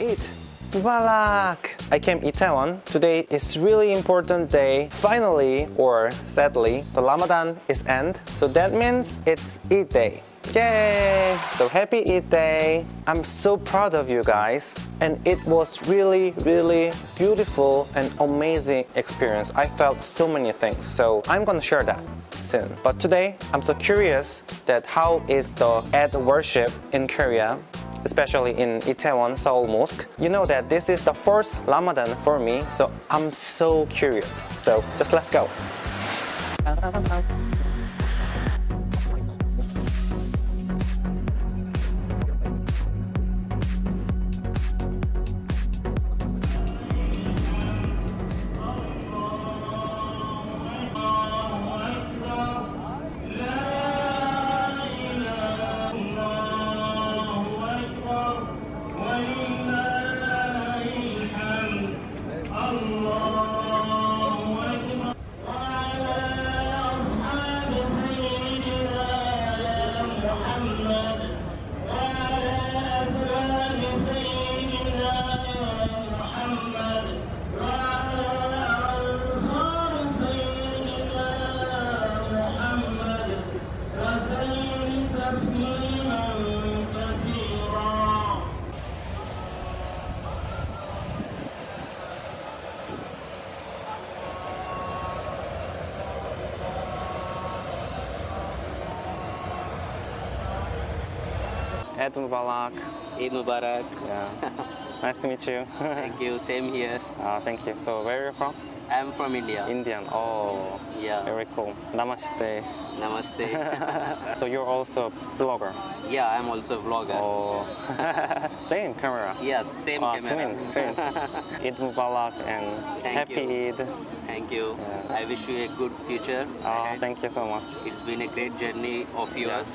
Eid Mubarak! I came Itaewon. Today is really important day. Finally, or sadly, the Ramadan is end. So that means it's Eid day. Yay! So happy Eid day. I'm so proud of you guys. And it was really, really beautiful and amazing experience. I felt so many things. So I'm gonna share that soon. But today, I'm so curious that how is the Eid worship in Korea especially in Itaewon Seoul Mosque. You know that this is the first Ramadan for me, so I'm so curious. So just let's go. Eid Mubarak. Eid Mubarak. Yeah. nice to meet you. Thank you. Same here. uh, thank you. So where are you from? I'm from India. Indian. Oh, Yeah. very cool. Namaste. Namaste. so you're also a vlogger. yeah, I'm also a vlogger. Oh, same camera. Yes, same Ah, camera. twins, twins. Eid Mubarak and Thank happy you. Eid. Thank you. Yeah. I wish you a good future. Oh, thank you so much. It's been a great journey of yours.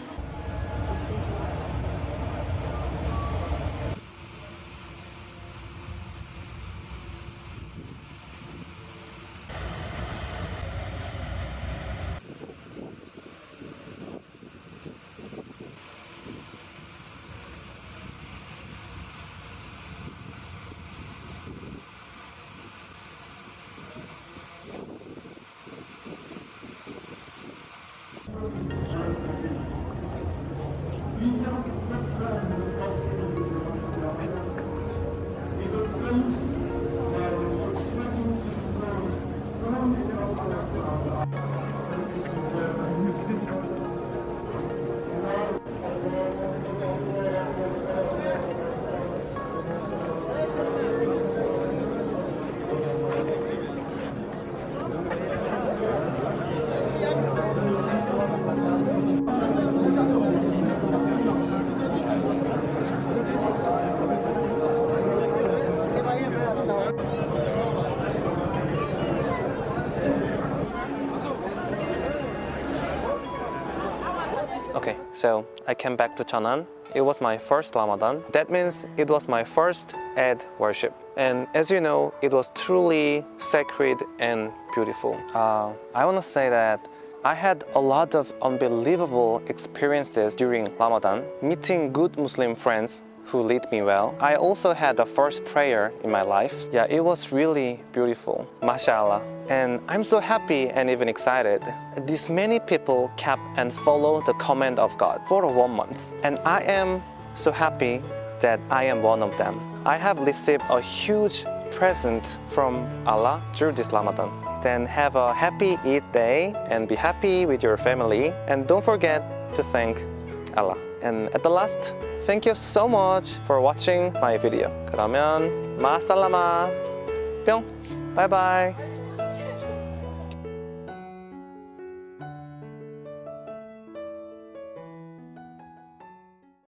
So I came back to Cheonan. It was my first Ramadan. That means it was my first Eid worship. And as you know, it was truly sacred and beautiful. Uh, I want to say that I had a lot of unbelievable experiences during Ramadan, meeting good Muslim friends who lead me well. I also had the first prayer in my life. Yeah, it was really beautiful. MashaAllah. And I'm so happy and even excited. These many people kept and follow the command of God for one month. And I am so happy that I am one of them. I have received a huge present from Allah through this Ramadan. Then have a happy Eid day and be happy with your family. And don't forget to thank Allah. And at the last, thank you so much for watching my video. 그러면 마살라마 뿅! Bye bye!